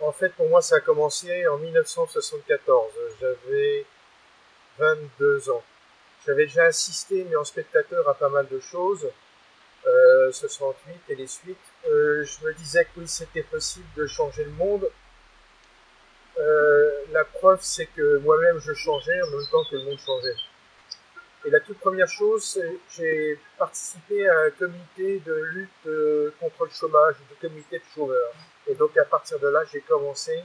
En fait, pour moi, ça a commencé en 1974. J'avais 22 ans. J'avais déjà assisté, mais en spectateur, à pas mal de choses. Euh, 68 et les suites. Euh, je me disais que oui, c'était possible de changer le monde. Euh, la preuve, c'est que moi-même, je changeais en même temps que le monde changeait. Et la toute première chose, j'ai participé à un comité de lutte euh, contre le chômage, de comité de chômeurs. Et donc à partir de là, j'ai commencé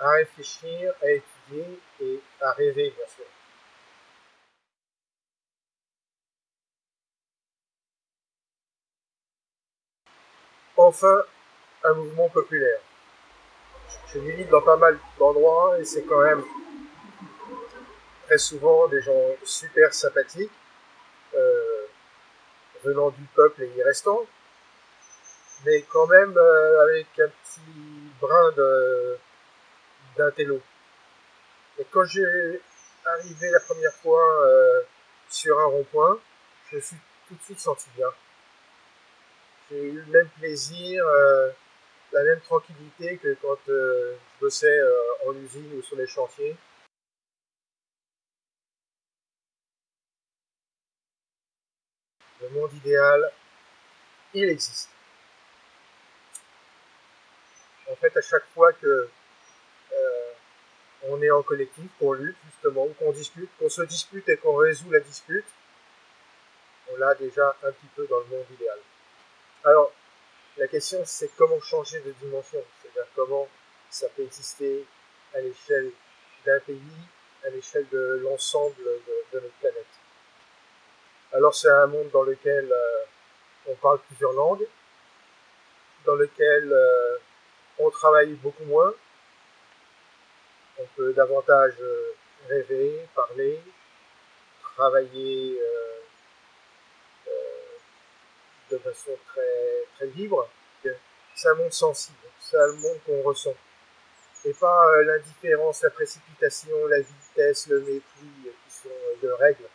à réfléchir, à étudier et à rêver, bien sûr. Enfin, un mouvement populaire. Je milite dans pas mal d'endroits et c'est quand même très souvent des gens super sympathiques, euh, venant du peuple et y restant, mais quand même euh, avec un petit brin d'intello. Et quand j'ai arrivé la première fois euh, sur un rond-point, je me suis tout de suite senti bien. J'ai eu le même plaisir, la même tranquillité que quand je bossais en usine ou sur les chantiers. le monde idéal, il existe. En fait, à chaque fois que euh, on est en collectif, qu'on lutte justement, qu'on discute, qu'on se dispute et qu'on résout la dispute, on l'a déjà un petit peu dans le monde idéal. Alors, la question c'est comment changer de dimension, c'est-à-dire comment ça peut exister à l'échelle d'un pays, à l'échelle de l'ensemble de notre planète. Alors c'est un monde dans lequel euh, on parle plusieurs langues, dans lequel euh, on travaille beaucoup moins, on peut davantage euh, rêver, parler, travailler de façon très, très libre. C'est un monde sensible, c'est un monde qu'on ressent. Et pas l'indifférence, la précipitation, la vitesse, le mépris qui sont de règles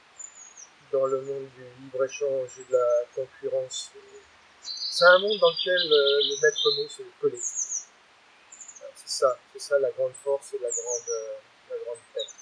dans le monde du libre-échange et de la concurrence. C'est un monde dans lequel euh, le maître mot, c'est le. C'est ça, c'est ça la grande force et la grande, euh, la.